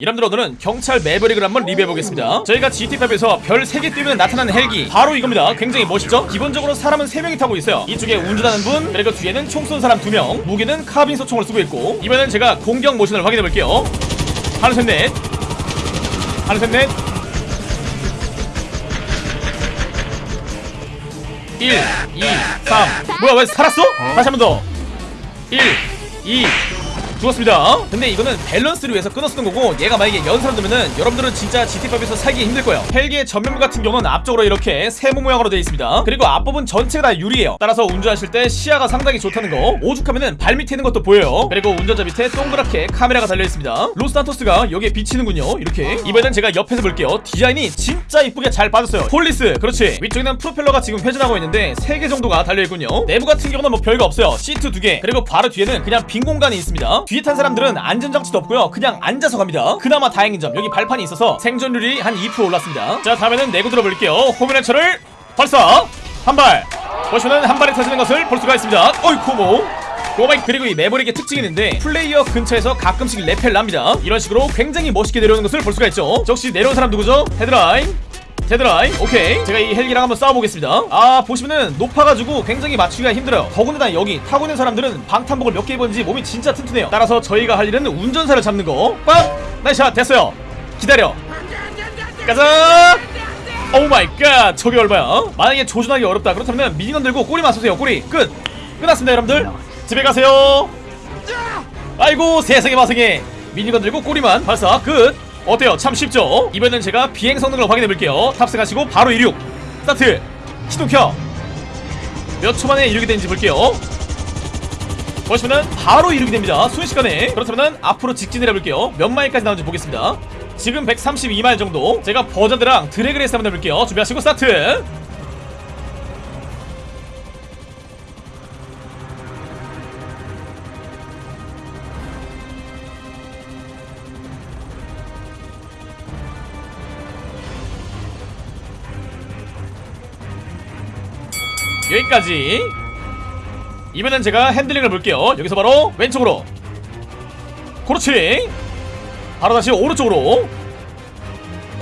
여러분들 오늘은 경찰 매버릭을 한번 리뷰해보겠습니다. 저희가 GT5에서 별 3개 뜨면 나타나는 헬기. 바로 이겁니다. 굉장히 멋있죠? 기본적으로 사람은 3명이 타고 있어요. 이쪽에 운전하는 분 그리고 뒤에는 총 쏜 사람 2명. 무기는 카빈 소 총을 쓰고 있고. 이번엔 제가 공격 모션을 확인해볼게요. 하나 셋넷. 하나 셋넷. 1 2 3 뭐야 왜 살았어? 다시 한 번 더. 1 2 죽었습니다. 근데 이거는 밸런스를 위해서 끊어 쓰는 거고 얘가 만약에 연사로 되면은 여러분들은 진짜 GTA5에서 살기 힘들 거예요. 헬기의 전면부 같은 경우는 앞쪽으로 이렇게 세모 모양으로 되어 있습니다. 그리고 앞부분 전체가 다 유리예요. 따라서 운전하실 때 시야가 상당히 좋다는 거. 오죽하면은 발 밑에 있는 것도 보여요. 그리고 운전자 밑에 동그랗게 카메라가 달려 있습니다. 로스산토스가 여기에 비치는군요. 이렇게 이번엔 제가 옆에서 볼게요. 디자인이 진짜 이쁘게 잘 빠졌어요. police 그렇지. 위쪽에는 프로펠러가 지금 회전하고 있는데 3개 정도가 달려 있군요. 내부 같은 경우는 뭐 별거 없어요. 시트 2개 그리고 바로 뒤에는 그냥 빈 공간이 있습니다. 뒤에 탄 사람들은 안전장치도 없고요. 그냥 앉아서 갑니다. 그나마 다행인 점 여기 발판이 있어서 생존율이 한 2% 올랐습니다. 자 다음에는 내구도 볼게요. 호미네처를 발사! 한발! 보시면은 한 발에 터지는 것을 볼 수가 있습니다. 어이쿠 뭐 oh my 그리고 이 매버릭의 특징이 있는데 플레이어 근처에서 가끔씩 rappel 탑니다. 이런 식으로 굉장히 멋있게 내려오는 것을 볼 수가 있죠. 저 혹시 내려온 사람 누구죠? 헤드라인 데드라인 오케이. 제가 이 헬기랑 한번 싸워보겠습니다. 아 보시면은 높아가지고 굉장히 맞추기가 힘들어요. 더군다나 여기 타고 있는 사람들은 방탄복을 몇 개 입었는지 몸이 진짜 튼튼해요. 따라서 저희가 할 일은 운전사를 잡는 거. 빡! nice shot! 됐어요. 기다려. 가자! oh my god! 저게 얼마야? 만약에 조준하기 어렵다 그렇다면 minigun 들고 꼬리만 쏘세요. 꼬리. 끝! 끝났습니다 여러분들. 집에 가세요. 아이고 세상에 마상에. minigun 들고 꼬리만 발사. 끝 어때요? 참 쉽죠? 이번엔 제가 비행 성능을 확인해 볼게요. 탑승하시고 바로 이륙. 스타트! 시동 켜 몇 초 만에 이륙이 되는지 볼게요. 보시면은 바로 이륙이 됩니다. 순식간에. 그렇다면 앞으로 직진을 해볼게요. 몇 마일까지 나오는지 보겠습니다. 지금 132마일 정도. 제가 버저드랑 drag race 한번 해볼게요. 준비하시고 스타트 여기까지. 이번엔 제가 핸들링을 볼게요. 여기서 바로 왼쪽으로. 그렇지 바로 다시 오른쪽으로.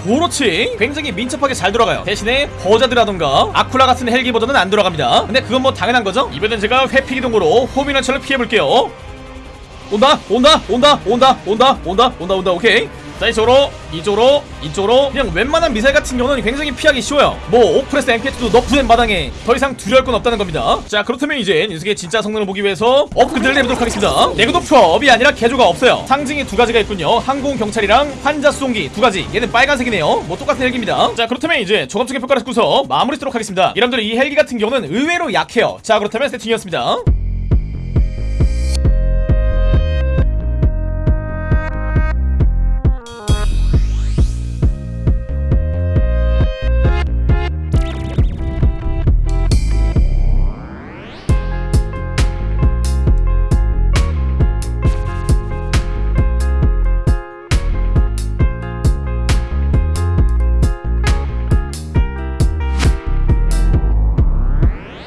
그렇지 굉장히 민첩하게 잘 돌아가요. 대신에 버자드라던가 아쿠라 같은 헬기 버전은 안 돌아갑니다. 근데 그건 뭐 당연한 거죠? 이번엔 제가 회피 기동으로 homing launcher를 피해볼게요. 온다 온다 온다 온다 온다 온다 온다 온다. 오케이 자 이쪽으로 이쪽으로 이쪽으로. 그냥 웬만한 미사일 같은 경우는 굉장히 피하기 쉬워요. 뭐 Oppressor MK2도 너프된 마당에 더 이상 두려울 건 없다는 겁니다. 자 그렇다면 이제 녀석의 진짜 성능을 보기 위해서 업그레이드를 해보도록 하겠습니다. 내구도 프업이 아니라 개조가 없어요. 상징이 두 가지가 있군요. 항공경찰이랑 환자 수송기 두 가지. 얘는 빨간색이네요. 뭐 똑같은 헬기입니다. 자 그렇다면 이제 종합적인 평가를 듣고서 마무리 쓰도록 하겠습니다. 여러분들 이 헬기 같은 경우는 의외로 약해요. 자 그렇다면 세팅이었습니다